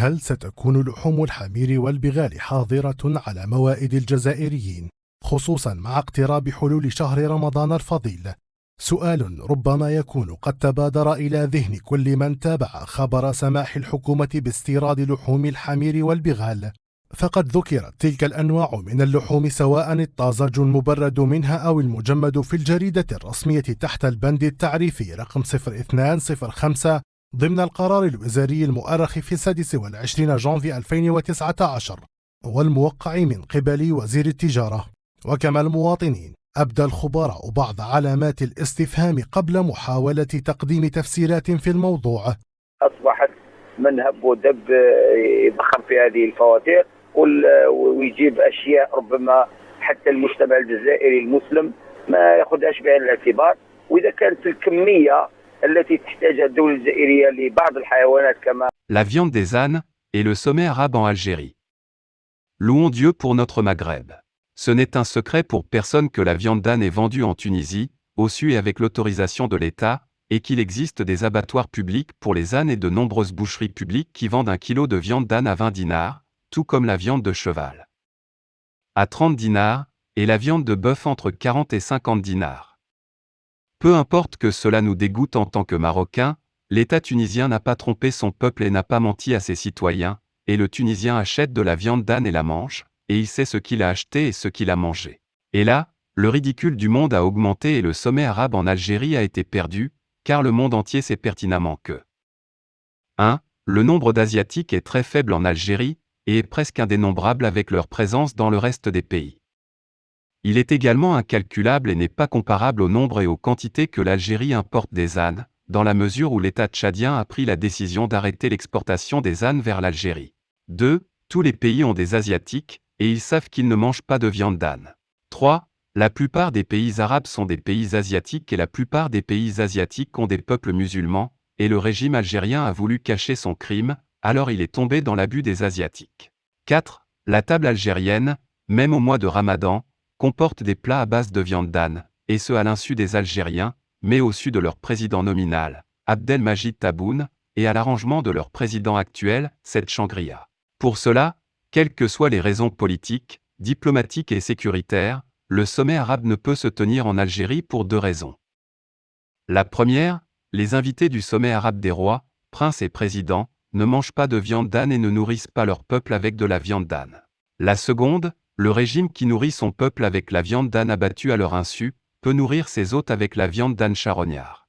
هل ستكون لحوم الحمير والبغال حاضرة على موائد الجزائريين خصوصا مع اقتراب حلول شهر رمضان الفضيل؟ سؤال ربما يكون قد تبادر إلى ذهن كل من تابع خبر سماح الحكومة باستيراد لحوم الحمير والبغال. فقد ذكرت تلك الأنواع من اللحوم سواء الطازج المبرد منها أو المجمد في الجريدة الرسمية تحت البند التعريفي رقم 0205 ضمن القرار الوزاري المؤرخ في السادس والعشرين جانفي 2019 والموقع من قبل وزير التجارة وكما المواطنين أبدى الخبراء بعض علامات الاستفهام قبل محاولة تقديم تفسيرات في الموضوع. أصبحت من هب ودب يضخم في هذه الفواتير ويجيب أشياء ربما حتى المجتمع الجزائري المسلم ما ياخذهاش بعين الاعتبار. وإذا كانت الكمية La viande des ânes et le sommet arabe en Algérie. Louons Dieu pour notre Maghreb. Ce n'est un secret pour personne que la viande d'âne est vendue en Tunisie, au su et avec l'autorisation de l'État, et qu'il existe des abattoirs publics pour les ânes et de nombreuses boucheries publiques qui vendent un kilo de viande d'âne à 20 dinars, tout comme la viande de cheval. À 30 dinars, et la viande de bœuf entre 40 et 50 dinars. Peu importe que cela nous dégoûte en tant que Marocains, l'État tunisien n'a pas trompé son peuple et n'a pas menti à ses citoyens, et le Tunisien achète de la viande d'âne et la mange, et il sait ce qu'il a acheté et ce qu'il a mangé. Et là, le ridicule du monde a augmenté et le sommet arabe en Algérie a été perdu, car le monde entier sait pertinemment que 1. Le nombre d'Asiatiques est très faible en Algérie, et est presque indénombrable avec leur présence dans le reste des pays. Il est également incalculable et n'est pas comparable au nombre et aux quantités que l'Algérie importe des ânes, dans la mesure où l'État tchadien a pris la décision d'arrêter l'exportation des ânes vers l'Algérie. 2. Tous les pays ont des Asiatiques, et ils savent qu'ils ne mangent pas de viande d'âne. 3. La plupart des pays arabes sont des pays asiatiques et la plupart des pays asiatiques ont des peuples musulmans, et le régime algérien a voulu cacher son crime, alors il est tombé dans l'abus des Asiatiques. 4. La table algérienne, même au mois de Ramadan, comporte des plats à base de viande d'âne, et ce à l'insu des Algériens, mais au su de leur président nominal, Abdelmajid Taboun, et à l'arrangement de leur président actuel, cette Changria. Pour cela, quelles que soient les raisons politiques, diplomatiques et sécuritaires, le sommet arabe ne peut se tenir en Algérie pour deux raisons. La première, les invités du sommet arabe des rois, princes et présidents, ne mangent pas de viande d'âne et ne nourrissent pas leur peuple avec de la viande d'âne. La seconde, le régime qui nourrit son peuple avec la viande d'âne abattue à leur insu, peut nourrir ses hôtes avec la viande d'âne charognard.